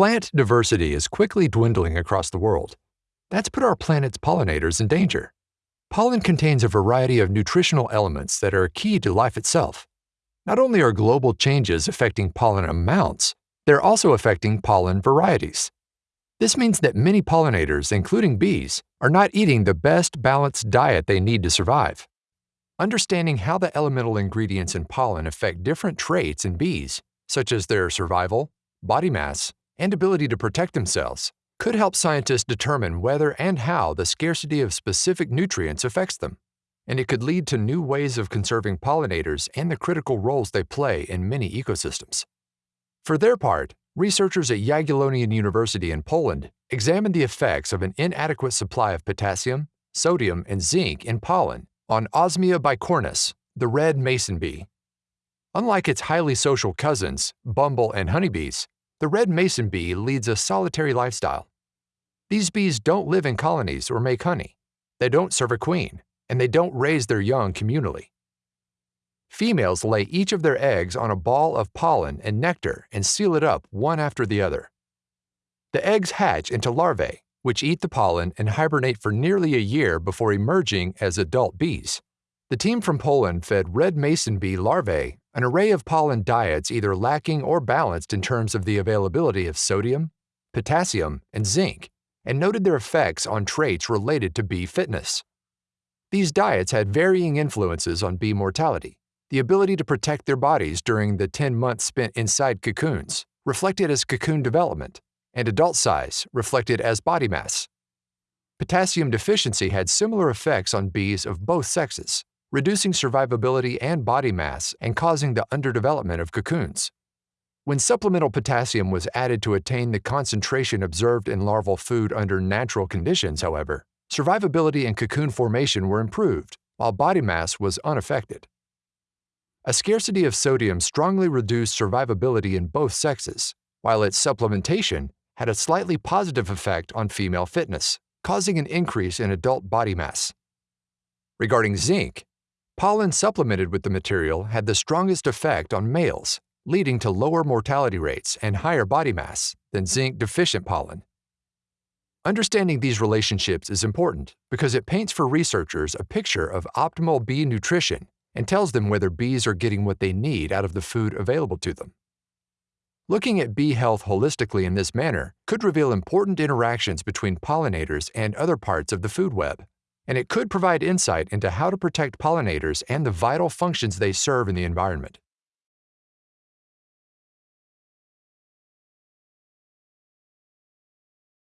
Plant diversity is quickly dwindling across the world. That's put our planet's pollinators in danger. Pollen contains a variety of nutritional elements that are key to life itself. Not only are global changes affecting pollen amounts, they're also affecting pollen varieties. This means that many pollinators, including bees, are not eating the best balanced diet they need to survive. Understanding how the elemental ingredients in pollen affect different traits in bees, such as their survival, body mass, and ability to protect themselves, could help scientists determine whether and how the scarcity of specific nutrients affects them. And it could lead to new ways of conserving pollinators and the critical roles they play in many ecosystems. For their part, researchers at Jagiellonian University in Poland examined the effects of an inadequate supply of potassium, sodium, and zinc in pollen on Osmia bicornis, the red mason bee. Unlike its highly social cousins, bumble and honeybees, the red mason bee leads a solitary lifestyle. These bees don't live in colonies or make honey. They don't serve a queen, and they don't raise their young communally. Females lay each of their eggs on a ball of pollen and nectar and seal it up one after the other. The eggs hatch into larvae, which eat the pollen and hibernate for nearly a year before emerging as adult bees. The team from Poland fed red mason bee larvae an array of pollen diets either lacking or balanced in terms of the availability of sodium, potassium, and zinc, and noted their effects on traits related to bee fitness. These diets had varying influences on bee mortality, the ability to protect their bodies during the 10 months spent inside cocoons, reflected as cocoon development, and adult size, reflected as body mass. Potassium deficiency had similar effects on bees of both sexes, reducing survivability and body mass and causing the underdevelopment of cocoons. When supplemental potassium was added to attain the concentration observed in larval food under natural conditions, however, survivability and cocoon formation were improved, while body mass was unaffected. A scarcity of sodium strongly reduced survivability in both sexes, while its supplementation had a slightly positive effect on female fitness, causing an increase in adult body mass. Regarding zinc, pollen supplemented with the material had the strongest effect on males, leading to lower mortality rates and higher body mass than zinc-deficient pollen. Understanding these relationships is important because it paints for researchers a picture of optimal bee nutrition and tells them whether bees are getting what they need out of the food available to them. Looking at bee health holistically in this manner could reveal important interactions between pollinators and other parts of the food web, and it could provide insight into how to protect pollinators and the vital functions they serve in the environment.